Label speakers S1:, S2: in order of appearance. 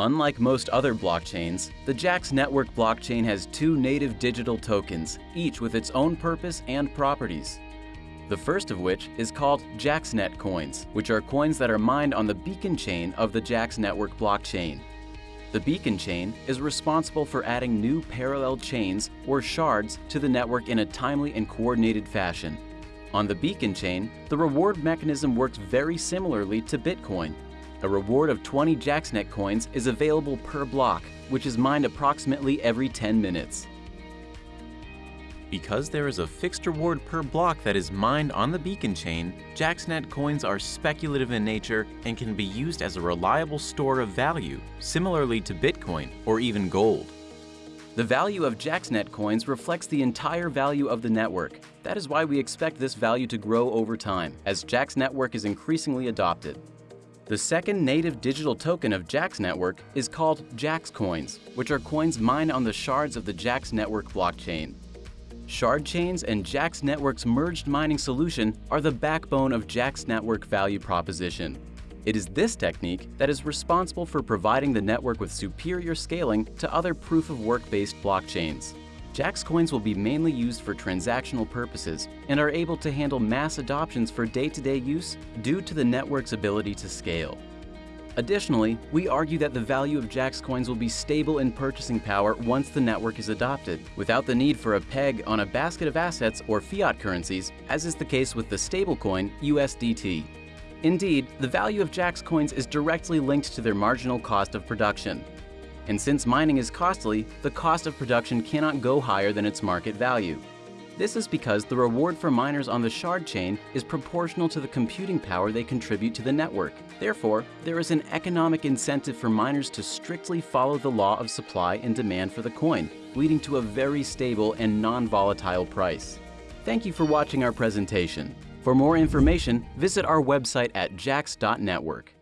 S1: Unlike most other blockchains, the JAX network blockchain has two native digital tokens, each with its own purpose and properties. The first of which is called JAXNet coins, which are coins that are mined on the beacon chain of the JAX network blockchain. The beacon chain is responsible for adding new parallel chains or shards to the network in a timely and coordinated fashion. On the beacon chain, the reward mechanism works very similarly to Bitcoin, a reward of 20 JaxNet coins is available per block, which is mined approximately every 10 minutes. Because there is a fixed reward per block that is mined on the beacon chain, JaxNet coins are speculative in nature and can be used as a reliable store of value, similarly to Bitcoin or even gold. The value of JaxNet coins reflects the entire value of the network. That is why we expect this value to grow over time, as Jax network is increasingly adopted. The second native digital token of Jax Network is called Jax Coins, which are coins mined on the shards of the Jax Network blockchain. Shard chains and Jax Network's merged mining solution are the backbone of Jax Network value proposition. It is this technique that is responsible for providing the network with superior scaling to other proof-of-work-based blockchains. Jax coins will be mainly used for transactional purposes and are able to handle mass adoptions for day-to-day -day use due to the network's ability to scale. Additionally, we argue that the value of Jax coins will be stable in purchasing power once the network is adopted, without the need for a peg on a basket of assets or fiat currencies, as is the case with the stablecoin USDT. Indeed, the value of Jax coins is directly linked to their marginal cost of production, and since mining is costly, the cost of production cannot go higher than its market value. This is because the reward for miners on the shard chain is proportional to the computing power they contribute to the network. Therefore, there is an economic incentive for miners to strictly follow the law of supply and demand for the coin, leading to a very stable and non-volatile price. Thank you for watching our presentation. For more information, visit our website at jax.network.